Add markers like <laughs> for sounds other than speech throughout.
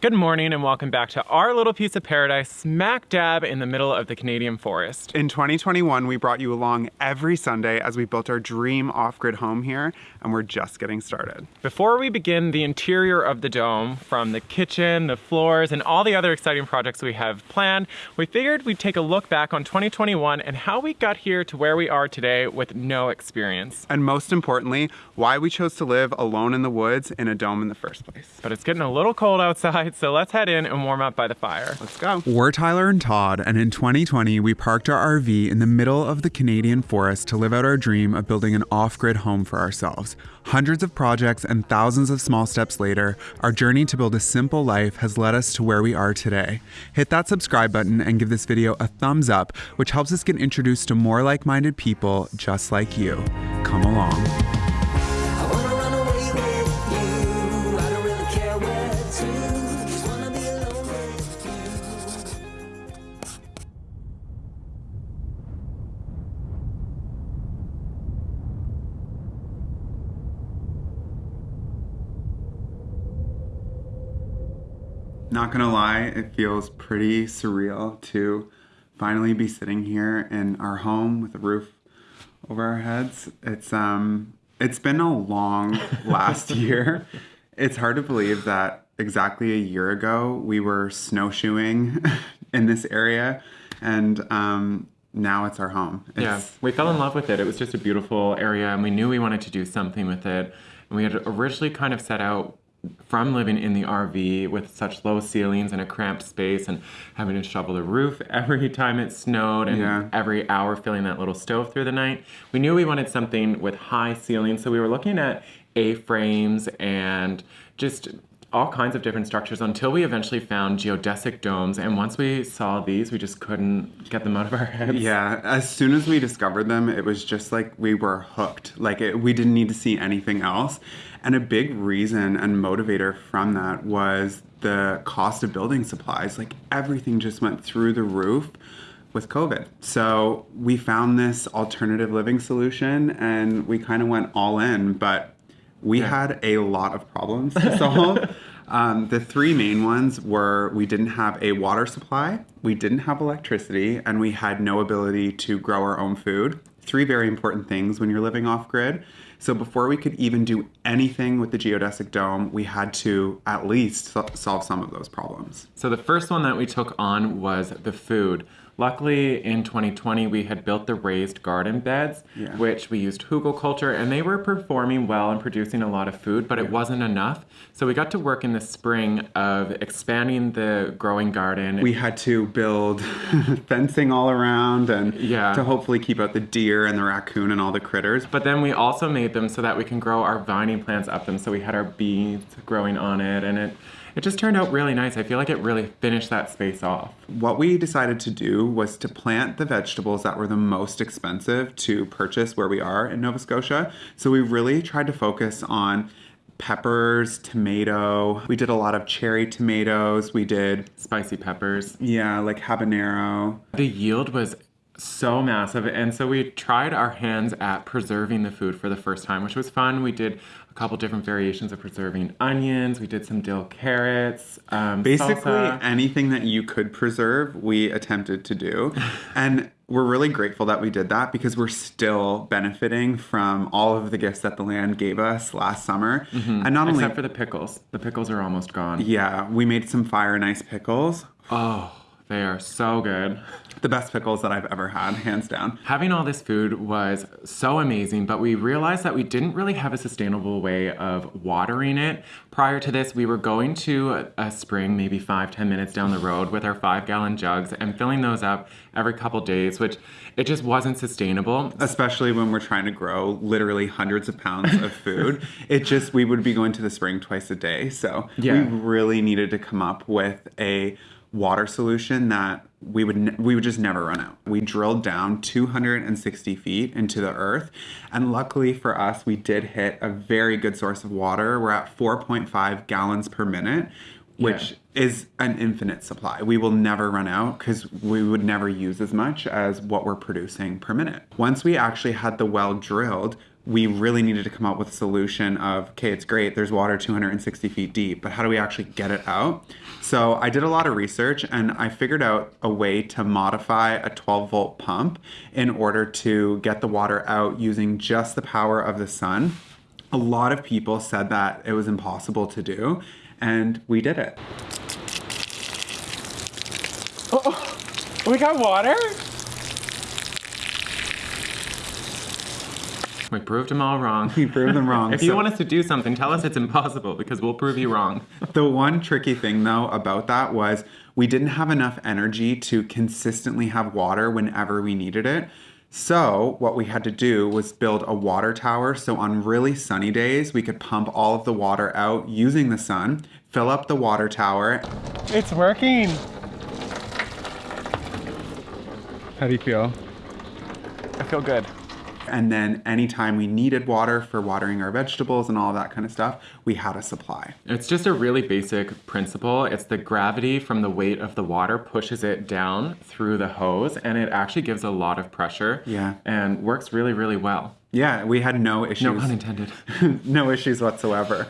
Good morning and welcome back to our little piece of paradise, smack dab in the middle of the Canadian forest. In 2021, we brought you along every Sunday as we built our dream off-grid home here, and we're just getting started. Before we begin the interior of the dome, from the kitchen, the floors, and all the other exciting projects we have planned, we figured we'd take a look back on 2021 and how we got here to where we are today with no experience. And most importantly, why we chose to live alone in the woods in a dome in the first place. But it's getting a little cold outside, so let's head in and warm up by the fire. Let's go. We're Tyler and Todd, and in 2020, we parked our RV in the middle of the Canadian forest to live out our dream of building an off grid home for ourselves. Hundreds of projects and thousands of small steps later, our journey to build a simple life has led us to where we are today. Hit that subscribe button and give this video a thumbs up, which helps us get introduced to more like minded people just like you. Come along. Not gonna lie, it feels pretty surreal to finally be sitting here in our home with a roof over our heads. It's um it's been a long <laughs> last year. It's hard to believe that exactly a year ago we were snowshoeing <laughs> in this area and um now it's our home. It's, yeah, we fell in love with it. It was just a beautiful area and we knew we wanted to do something with it. And we had originally kind of set out from living in the RV with such low ceilings and a cramped space and having to shovel the roof every time it snowed and yeah. every hour filling that little stove through the night, we knew we wanted something with high ceilings. So we were looking at A-frames and just all kinds of different structures until we eventually found geodesic domes. And once we saw these, we just couldn't get them out of our heads. Yeah, as soon as we discovered them, it was just like we were hooked. Like it, we didn't need to see anything else. And a big reason and motivator from that was the cost of building supplies. Like everything just went through the roof with COVID. So we found this alternative living solution and we kind of went all in, but we yeah. had a lot of problems to solve. <laughs> um, the three main ones were we didn't have a water supply, we didn't have electricity, and we had no ability to grow our own food. Three very important things when you're living off grid. So before we could even do anything with the geodesic dome, we had to at least so solve some of those problems. So the first one that we took on was the food. Luckily, in 2020, we had built the raised garden beds, yeah. which we used hugelkultur, and they were performing well and producing a lot of food, but it wasn't enough. So we got to work in the spring of expanding the growing garden. We had to build <laughs> fencing all around and yeah. to hopefully keep out the deer and the raccoon and all the critters. But then we also made them so that we can grow our vining plants up them. So we had our beans growing on it, and it it just turned out really nice. I feel like it really finished that space off. What we decided to do was to plant the vegetables that were the most expensive to purchase where we are in Nova Scotia. So we really tried to focus on peppers, tomato. We did a lot of cherry tomatoes. We did spicy peppers. Yeah, like habanero. The yield was so massive. And so we tried our hands at preserving the food for the first time, which was fun. We did a couple different variations of preserving onions. We did some dill carrots. Um, Basically, salsa. anything that you could preserve, we attempted to do. <laughs> and we're really grateful that we did that because we're still benefiting from all of the gifts that the land gave us last summer. Mm-hmm. And not Except only. Except for the pickles. The pickles are almost gone. Yeah, we made some fire and ice pickles. Oh. They are so good. The best pickles that I've ever had, hands down. Having all this food was so amazing, but we realized that we didn't really have a sustainable way of watering it. Prior to this, we were going to a spring maybe five, ten minutes down the road with our five gallon jugs and filling those up every couple days, which it just wasn't sustainable. Especially when we're trying to grow literally hundreds of pounds of food. <laughs> it just, we would be going to the spring twice a day. So yeah. we really needed to come up with a water solution that we would we would just never run out. We drilled down 260 feet into the earth, and luckily for us, we did hit a very good source of water. We're at 4.5 gallons per minute, which yeah. is an infinite supply. We will never run out because we would never use as much as what we're producing per minute. Once we actually had the well drilled, we really needed to come up with a solution of okay it's great there's water 260 feet deep but how do we actually get it out? So i did a lot of research and i figured out a way to modify a 12 volt pump in order to get the water out using just the power of the sun. A lot of people said that it was impossible to do and we did it. Oh, we got water? We proved them all wrong. we proved them wrong <laughs> If you want us to do something, tell us it's impossible because we'll prove you wrong. <laughs> The one tricky thing though about that was we didn't have enough energy to consistently have water whenever we needed it. So, what we had to do was build a water tower so on really sunny days we could pump all of the water out using the sun, fill up the water tower. It's working. How do you feel? I feel good. And then anytime we needed water for watering our vegetables and all that kind of stuff, we had a supply. It's just a really basic principle. It's the gravity from the weight of the water pushes it down through the hose and it actually gives a lot of pressure. Yeah. And works really, really well. Yeah, we had no issues. No pun intended. <laughs> no issues whatsoever.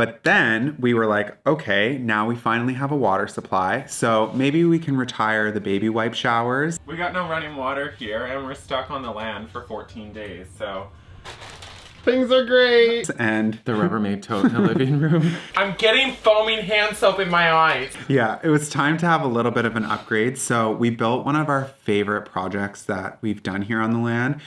But then we were like, okay, now we finally have a water supply. So maybe we can retire the baby wipe showers. We got no running water here and we're stuck on the land for 14 days, so. Things are great. And The Rubbermaid tote in the living room. <laughs> I'm getting foaming hand soap in my eyes. yeah, it was time to have a little bit of an upgrade. So we built one of our favorite projects that we've done here on the land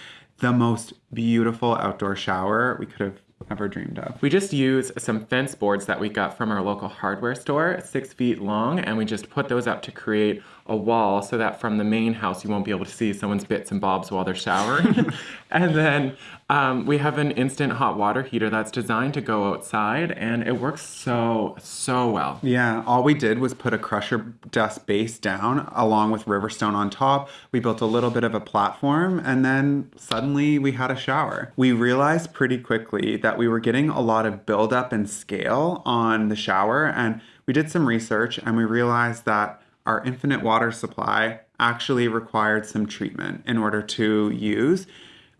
the most beautiful outdoor shower we could have ever dreamed of. We just use some fence boards that we got from our local hardware store, six feet long, and we just put those up to create a wall so that from the main house you won't be able to see someone's bits and bobs while they're showering. <laughs> and then um, we have an instant hot water heater that's designed to go outside, and it works so, so well. Yeah, all we did was put a crusher dust base down along with Riverstone on top. We built a little bit of a platform and then suddenly we had a shower. We realized pretty quickly that we were getting a lot of buildup and scale on the shower and we did some research and we realized that our infinite water supply actually required some treatment in order to use.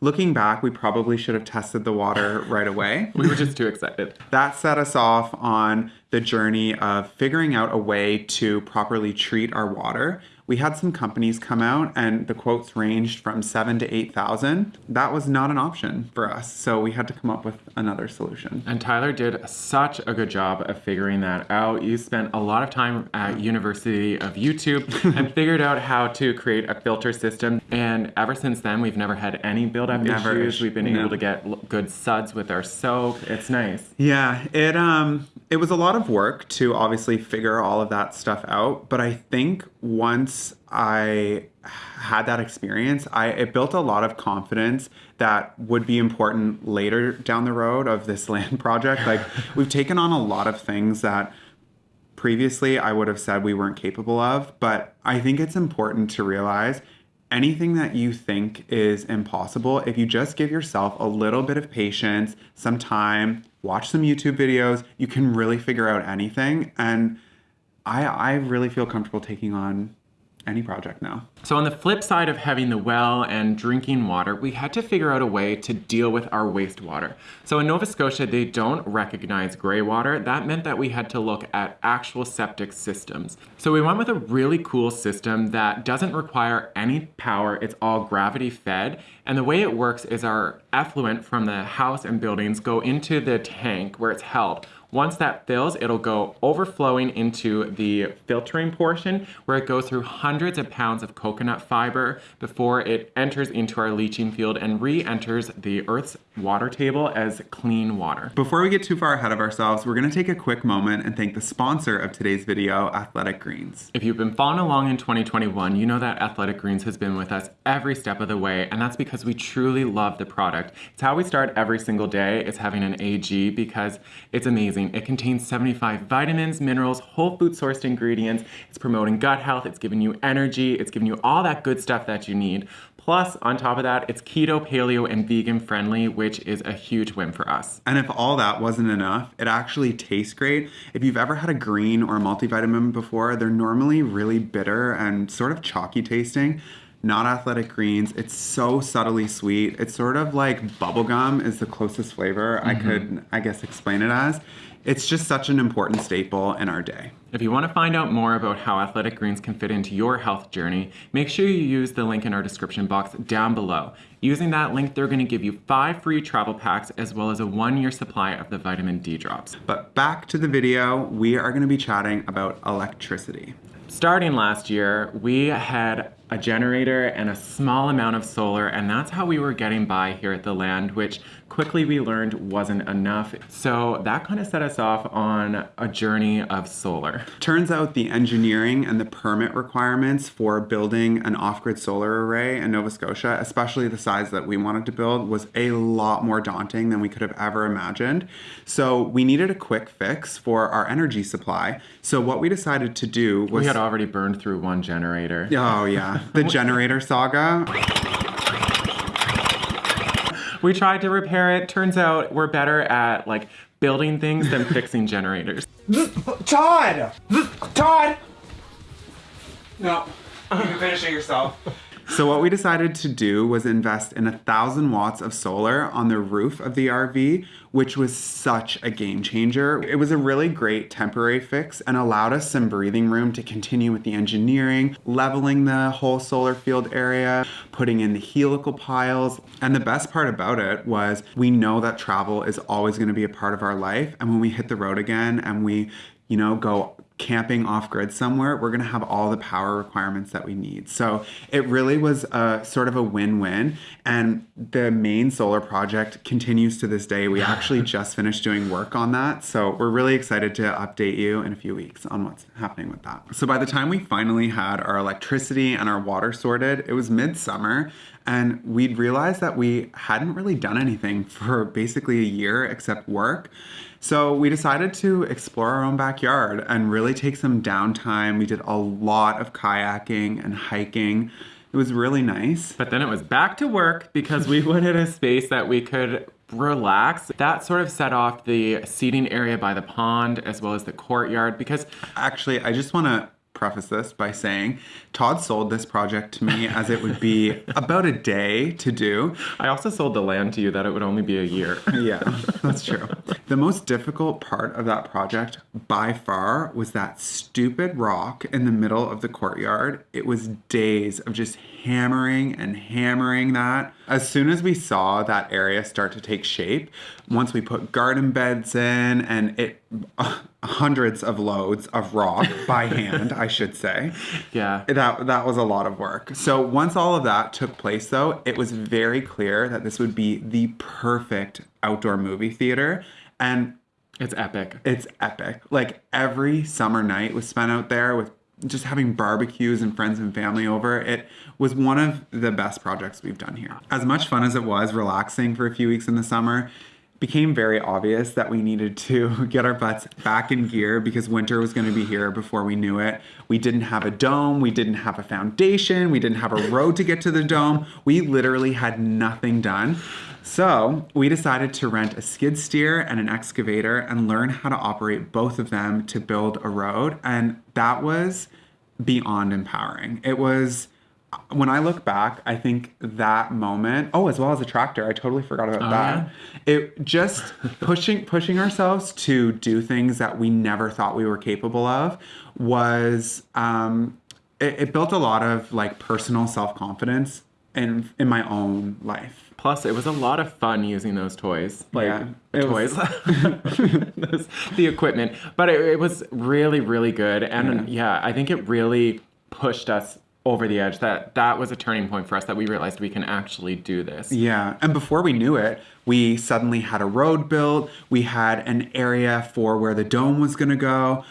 Looking back, we probably should have tested the water right away. <laughs> We were just too excited. That set us off on the journey of figuring out a way to properly treat our water. We had some companies come out and the quotes ranged from seven to eight thousand. That was not an option for us, so we had to come up with another solution. And Tyler did such a good job of figuring that out. You spent a lot of time at University of YouTube <laughs> and figured out how to create a filter system. And ever since then, we've never had any build-up Never issues. We've been no. able to get good suds with our soap. It's nice. Yeah, it um it was a lot of work to obviously figure all of that stuff out, but I think once I had that experience, I it built a lot of confidence that would be important later down the road of this <laughs> land project. Like we've taken on a lot of things that previously I would have said we weren't capable of, but I think it's important to realize anything that you think is impossible, if you just give yourself a little bit of patience, some time, watch some YouTube videos, you can really figure out anything. And I I really feel comfortable taking on any project now. So on the flip side of having the well and drinking water, we had to figure out a way to deal with our wastewater. So in Nova Scotia, they don't recognize gray water. That meant that we had to look at actual septic systems. So we went with a really cool system that doesn't require any power. It's all gravity fed. And the way it works is our effluent from the house and buildings go into the tank where it's held. Once that fills, it'll go overflowing into the filtering portion where it goes through hundreds of pounds of coconut fiber before it enters into our leaching field and re-enters the Earth's water table as clean water. Before we get too far ahead of ourselves, we're going to take a quick moment and thank the sponsor of today's video, Athletic Greens. If you've been following along in 2021, you know that Athletic Greens has been with us every step of the way, and that's because we truly love the product. It's how we start every single day, is having an AG because it's amazing. It contains 75 vitamins, minerals, whole food sourced ingredients. It's promoting gut health, it's giving you energy, it's giving you all that good stuff that you need. Plus, on top of that, it's keto, paleo, and vegan friendly, which is a huge win for us. And if all that wasn't enough, it actually tastes great. If you've ever had a green or a multivitamin before, they're normally really bitter and sort of chalky tasting. not athletic greens. It's so subtly sweet. It's sort of like bubblegum is the closest flavor I mm-hmm. could, I guess, explain it as. It's just such an important staple in our day. If you want to find out more about how athletic greens can fit into your health journey, make sure you use the link in our description box down below. Using that link, they're going to give you five free travel packs as well as a one year supply of the vitamin D drops. But back to the video, we are going to be chatting about electricity. Starting last year, we had a generator and a small amount of solar, and that's how we were getting by here at the land, which quickly we learned wasn't enough. So that kind of set us off on a journey of solar. Turns out the engineering and the permit requirements for building an off grid solar array in Nova Scotia, especially the size that we wanted to build, was a lot more daunting than we could have ever imagined. So we needed a quick fix for our energy supply. So what we decided to do was. We had already burned through one generator. Oh, yeah. The <laughs> generator saga. We tried to repair it. Turns out we're better at like building things than fixing generators. <laughs> Todd! Todd! No, you can finish it yourself. So what we decided to do was invest in a thousand watts of solar on the roof of the RV, which was such a game changer. It was a really great temporary fix and allowed us some breathing room to continue with the engineering, leveling the whole solar field area, putting in the helical piles. And the best part about it was we know that travel is always going to be a part of our life. And when we hit the road again and we you know, go camping off grid somewhere, we're going to have all the power requirements that we need. So it really was a sort of a win win. And the main solar project continues to this day. We <laughs> actually just finished doing work on that. So we're really excited to update you in a few weeks on what's happening with that. So by the time we finally had our electricity and our water sorted, it was midsummer. And we'd realized that we hadn't really done anything for basically a year except work. So we decided to explore our own backyard and really take some downtime. We did a lot of kayaking and hiking. It was really nice. But then it was back to work because we <laughs> wanted a space that we could relax. That sort of set off the seating area by the pond as well as the courtyard because Actually, I just want to preface this by saying Todd sold this project to me as it would be <laughs> about a day to do. I also sold the land to you that it would only be a year. <laughs> Yeah, that's true. The most difficult part of that project by far was that stupid rock in the middle of the courtyard. It was days of just hammering and hammering that. As soon as we saw that area start to take shape, once we put garden beds in and it hundreds of loads of rock <laughs> by hand, I should say. Yeah. That that was a lot of work. So once all of that took place though, it was very clear that this would be the perfect outdoor movie theater and It's epic. it's epic. Like every summer night was spent out there with just having barbecues and friends and family over. It was one of the best projects we've done here. As much fun as it was relaxing for a few weeks in the summer, became very obvious that we needed to <laughs> get our butts back in gear because winter was going to be here before we knew it. We didn't have a dome, we didn't have a foundation, we didn't have a road to get to the dome. We literally had nothing done. So we decided to rent a skid steer and an excavator and learn how to operate both of them to build a road. And that was beyond empowering. It was when I look back, I think that moment, oh, as well as a tractor, I totally forgot about Oh, that. It just <laughs> pushing pushing ourselves to do things that we never thought we were capable of was um, it, it built a lot of like personal self confidence in in my own life. Plus, it was a lot of fun using those toys. Like Yeah, toys, Those- <laughs> the equipment. But it, it was really, really good. And yeah. I think it really pushed us over the edge. That that was a turning point for us. That we realized we can actually do this. Yeah, and before we knew it, we suddenly had a road built. We had an area for where the dome was going to go.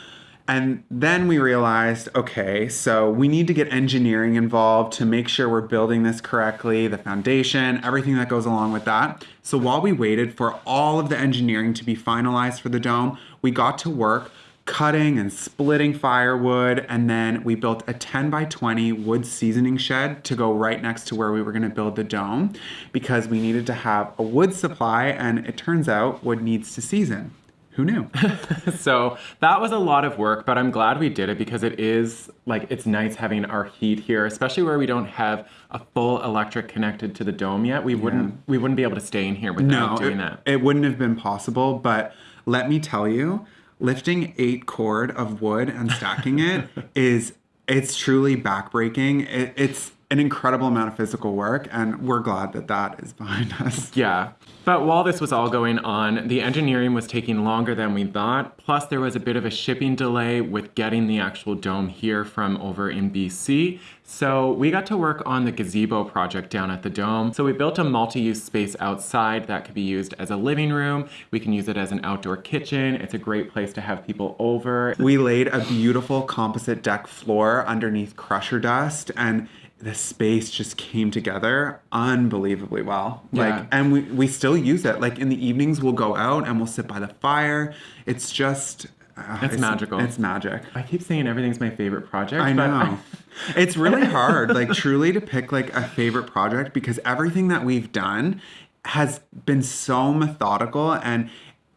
And then we realized, okay, so we need to get engineering involved to make sure we're building this correctly, the foundation, everything that goes along with that. So while we waited for all of the engineering to be finalized for the dome, we got to work cutting and splitting firewood and then we built a 10 by 20 wood seasoning shed to go right next to where we were going to build the dome because we needed to have a wood supply and it turns out wood needs to season Who knew? <laughs> so that was a lot of work, but I'm glad we did it because it is like it's nice having our heat here, especially where we don't have a full electric connected to the dome yet. We wouldn't we wouldn't be able to stay in here without no, doing it, that. it wouldn't have been possible. But let me tell you, lifting eight cord of wood and stacking it <laughs> is it's truly backbreaking. It, it's an incredible amount of physical work, and we're glad that that is behind <laughs> us. Yeah. But while this was all going on, the engineering was taking longer than we thought. Plus, there was a bit of a shipping delay with getting the actual dome here from over in BC. So we got to work on the gazebo project down at the dome. So we built a multi-use space outside that could be used as a living room. We can use it as an outdoor kitchen. It's a great place to have people over. We laid a beautiful composite deck floor underneath crusher dust and the space just came together unbelievably well. Yeah. Like and we we still use it. Like in the evenings we'll go out and we'll sit by the fire. It's just uh, It's magical. It's magic. I keep saying everything's my favorite project. I know. <laughs> it's really hard, like truly to pick like a favorite project because everything that we've done has been so methodical and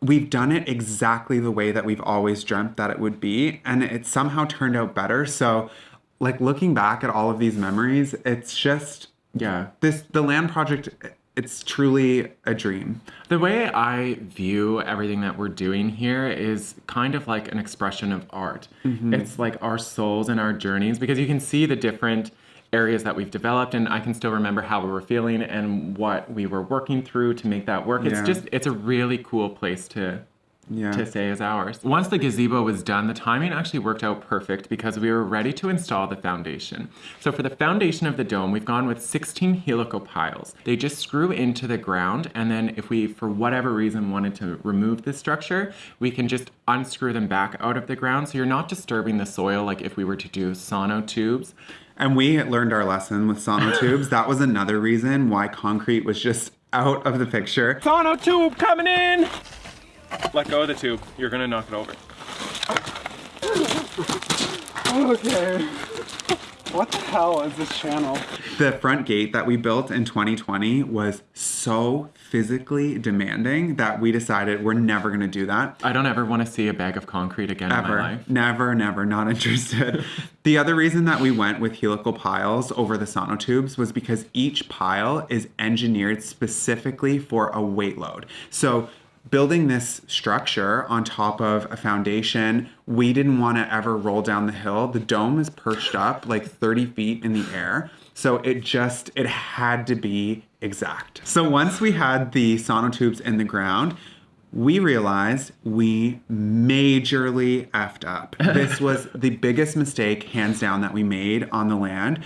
we've done it exactly the way that we've always dreamt that it would be and it somehow turned out better. So like looking back at all of these memories, it's just yeah. this the land project it's truly a dream. The way I view everything that we're doing here is kind of like an expression of art. Mm-hmm. It's like our souls and our journeys because you can see the different areas that we've developed and I can still remember how we were feeling and what we were working through to make that work. It's Yeah. just it's a really cool place to Yeah. to say is ours. Once the gazebo was done, the timing actually worked out perfect because we were ready to install the foundation. So for the foundation of the dome, we've gone with 16 helical piles. They just screw into the ground, and then if we, for whatever reason, wanted to remove the structure, we can just unscrew them back out of the ground. So you're not disturbing the soil like if we were to do sonotubes. And we learned our lesson with sonotubes. <laughs> that was another reason why concrete was just out of the picture. Sonotube coming in! Let go of the tube. You're gonna knock it over. Okay. What the hell is this channel? The front gate that we built in 2020 was so physically demanding that we decided we're never going to do that. I don't ever want to see a bag of concrete again in my Ever. life. Never, never, not <laughs> interested. the other reason that we went with helical piles over the sonotubes was because each pile is engineered specifically for a weight load. So building this structure on top of a foundation, we didn't want to ever roll down the hill. The dome is perched up like 30 feet in the air. So it just, it had to be exact. So once we had the sonotubes in the ground, we realized we majorly effed up. This was the biggest mistake, hands down, that we made on the land.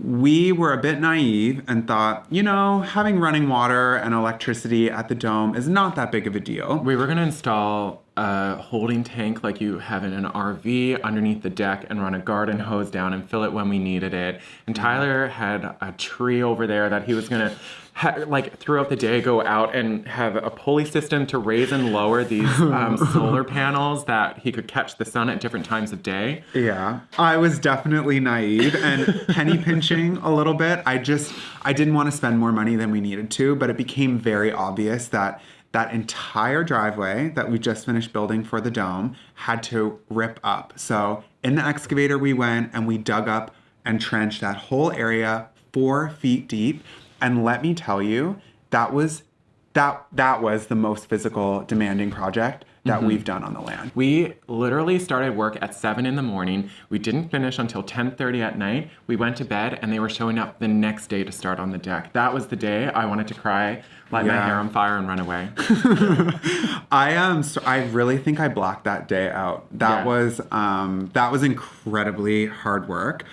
We were a bit naive and thought, you know, having running water and electricity at the dome is not that big of a deal. We were going to install a holding tank like you have in an RV underneath the deck and run a garden hose down and fill it when we needed it. And Tyler had a tree over there that he was going to ha- like throughout the day go out and have a pulley system to raise and lower these um, <laughs> solar panels that he could catch the sun at different times of day. Yeah, I was definitely naive and penny <laughs> pinching a little bit. I just I didn't want to spend more money than we needed to, but it became very obvious that that entire driveway that we just finished building for the dome had to rip up. So in the excavator we went and we dug up and trenched that whole area four feet deep. And let me tell you, that was that that was the most physical demanding project that we've done on the land. We literally started work at 7 in the morning. We didn't finish until 10:30 at night. We went to bed and they were showing up the next day to start on the deck. That was the day I wanted to cry, light my hair on fire and run away. <laughs> I um so I really think I blocked that day out. That Yeah. was um that was incredibly hard work.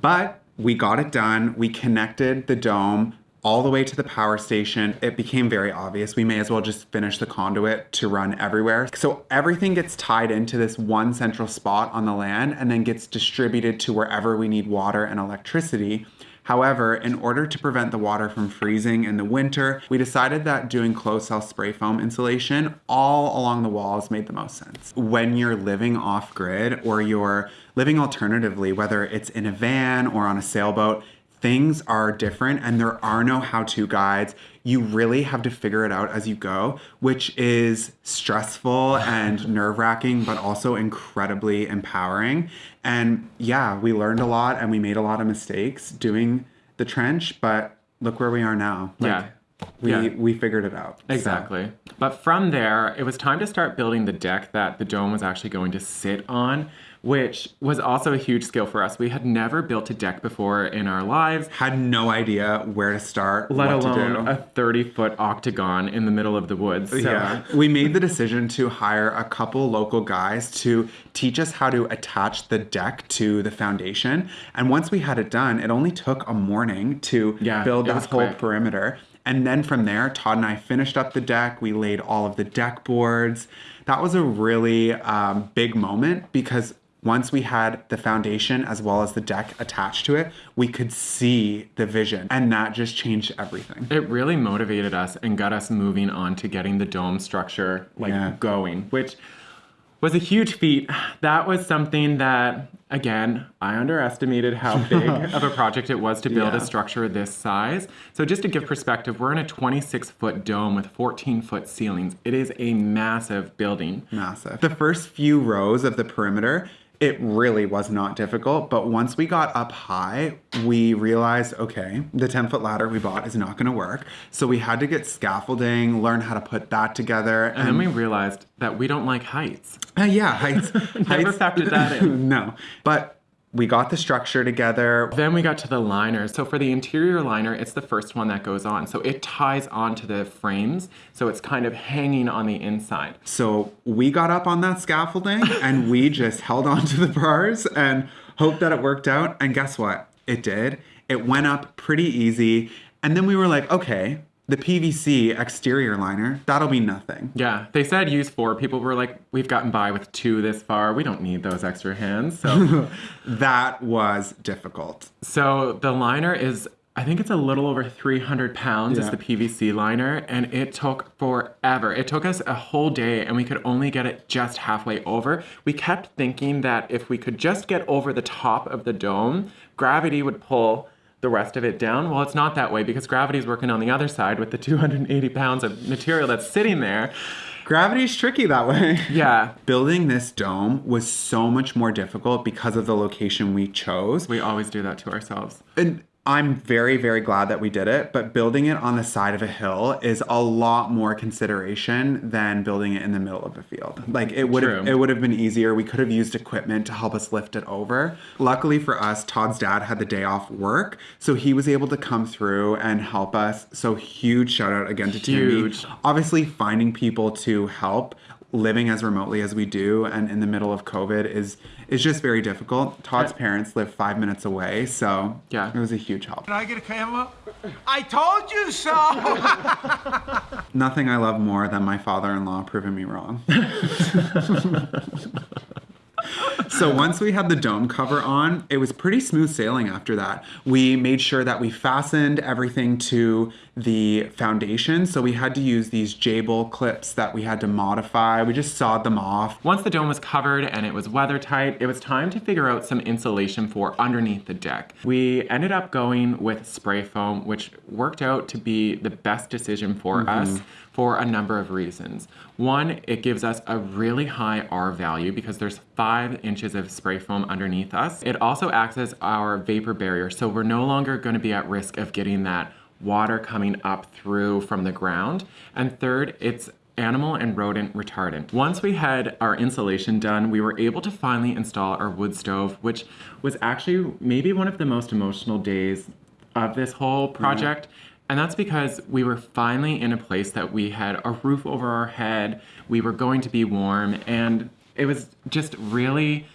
But we got it done. We connected the dome all the way to the power station. It became very obvious we may as well just finish the conduit to run everywhere. So everything gets tied into this one central spot on the land and then gets distributed to wherever we need water and electricity. However, in order to prevent the water from freezing in the winter, we decided that doing closed cell spray foam insulation all along the walls made the most sense. When you're living off grid or you're living alternatively, whether it's in a van or on a sailboat, things are different and there are no how to guides. You really have to figure it out as you go, which is stressful and <laughs> nerve wracking, but also incredibly empowering. And yeah, we learned a lot and we made a lot of mistakes doing the trench, but look where we are now. Like, Yeah. We, Yeah. we figured it out. So- Exactly. But from there, it was time to start building the deck that the dome was actually going to sit on, which was also a huge skill for us. We had never built a deck before in our lives, Had no idea where to start, let what to alone a 30 foot octagon in the middle of the woods. So, Yeah. we made the decision to hire a couple local guys to teach us how to attach the deck to the foundation. And once we had it done, it only took a morning to Yeah, build that whole quick. perimeter. And then from there, Todd and I finished up the deck. We laid all of the deck boards. That was a really um, big moment because once we had the foundation as well as the deck attached to it, we could see the vision. And that just changed everything. It really motivated us and got us moving on to getting the dome structure like Yeah. going, which was a huge feat. That was something that again, I underestimated how <laughs> big of a project it was to build Yeah. a structure this size. So just to give perspective, we're in a 26 foot dome with 14 foot ceilings. It is a massive building. massive. The first few rows of the perimeter, it really was not difficult. But once we got up high, we realized okay, the 10 foot ladder we bought is not going to work. So we had to get scaffolding, learn how to put that together. And then we realized that we don't like heights. Uh, yeah, heights. <laughs> Never heights- factored that in. <laughs> no. But we got the structure together. Then we got to the liners. So for the interior liner, it's the first one that goes on. So it ties onto the frames. So it's kind of hanging on the inside. So we got up on that scaffolding <laughs> and we just held onto the bars and hoped that it worked out. And guess what? It did. It went up pretty easy. And then we were like, okay, the PVC exterior liner, that'll be nothing. Yeah, they said use four. People were like, we've gotten by with two this far. We don't need those extra hands. So, <laughs> That was difficult. so the liner is, I think it's a little over 300 pounds is the PVC liner. And it took forever. It took us a whole day and we could only get it just halfway over. We kept thinking that if we could just get over the top of the dome, gravity would pull the rest of it down. Well, it's not that way because gravity's working on the other side with the 280 pounds of material that's sitting there. Gravity's tricky that way. <laughs> Yeah, Building this dome was so much more difficult because of the location we chose. we always do that to ourselves. And I'm very, very glad that we did it, but building it on the side of a hill is a lot more consideration than building it in the middle of a field. Like it would have it would have been easier. We could have used equipment to help us lift it over. Luckily for us, Todd's dad had the day off work, so he was able to come through and help us. So huge shout out again to Huge. Timmy. Obviously finding people to help living as remotely as we do and in the middle of COVID is is just very difficult. Todd's Yeah. parents live five minutes away, so Yeah. it was a huge help. Can I get a camera? I told you so! <laughs> Nothing I love more than my father-in-law proving me wrong. <laughs> so once we had the dome cover on, it was pretty smooth sailing after that. We made sure that we fastened everything to the foundation. So we had to use these Jable clips that we had to modify. We just sawed them off. Once the dome was covered and it was weather tight, it was time to figure out some insulation for underneath the deck. We ended up going with spray foam, which worked out to be the best decision for mm-hmm. us for a number of reasons. One, it gives us a really high R value because there's five inches of spray foam underneath us. It also acts as our vapor barrier, so we're no longer going to be at risk of getting that water coming up through from the ground. And third, it's animal and rodent retardant. Once we had our insulation done, we were able to finally install our wood stove, which was actually maybe one of the most emotional days of this whole project. And that's because we were finally in a place that we had a roof over our head, we were going to be warm, and it was just really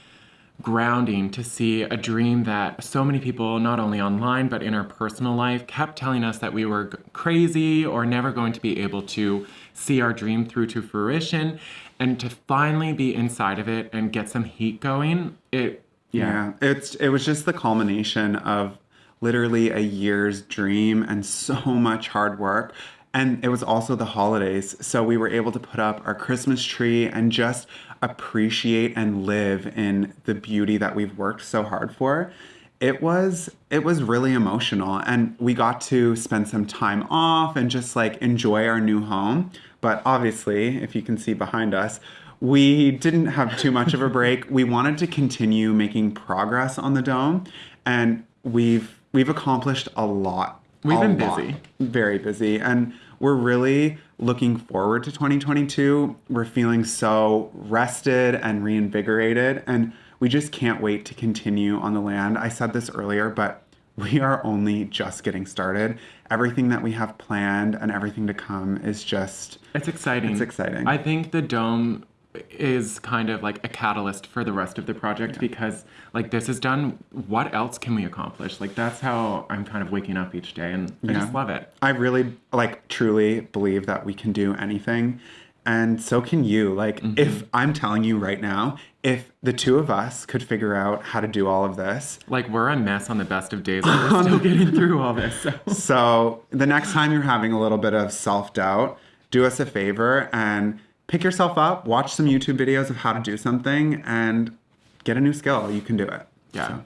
grounding to see a dream that so many people, not only online but in our personal life, kept telling us that we were crazy or never going to be able to see our dream through to fruition. And to finally be inside of it and get some heat going, it, Yeah. It's it was just the culmination of literally a year's dream and so <laughs> much hard work. And it was also the holidays. So we were able to put up our Christmas tree and just appreciate and live in the beauty that we've worked so hard for. it was it was really emotional and we got to spend some time off and just like enjoy our new home but obviously if you can see behind us we didn't have too much of a break we wanted to continue making progress on the dome and we've we've accomplished a lot We've a been lot. busy. very busy and we're really looking forward to 2022 we're feeling so rested and reinvigorated and we just can't wait to continue on the land i said this earlier but we are only just getting started everything that we have planned and everything to come is just It's exciting. It's exciting. I think the dome is kind of like a catalyst for the rest of the project because like this is done what else can we accomplish? Like that's how i'm kind of waking up each day and i just love it. I really like truly believe that we can do anything. And so can you. Like mm-hmm. if I'm telling you right now, if the two of us could figure out how to do all of this, like we're a mess on the best of days but <laughs> we're still getting through all this so. <laughs> So the next time you're having a little bit of self-doubt, do us a favor and pick yourself up, watch some YouTube videos of how to do something and get a new skill. You can do it. Yeah. So,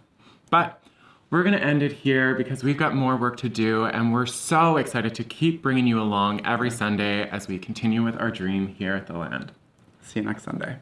But we're going to end it here because we've got more work to do, and we're so excited to keep bringing you along every Sunday as we continue with our dream here at the land. see you next Sunday.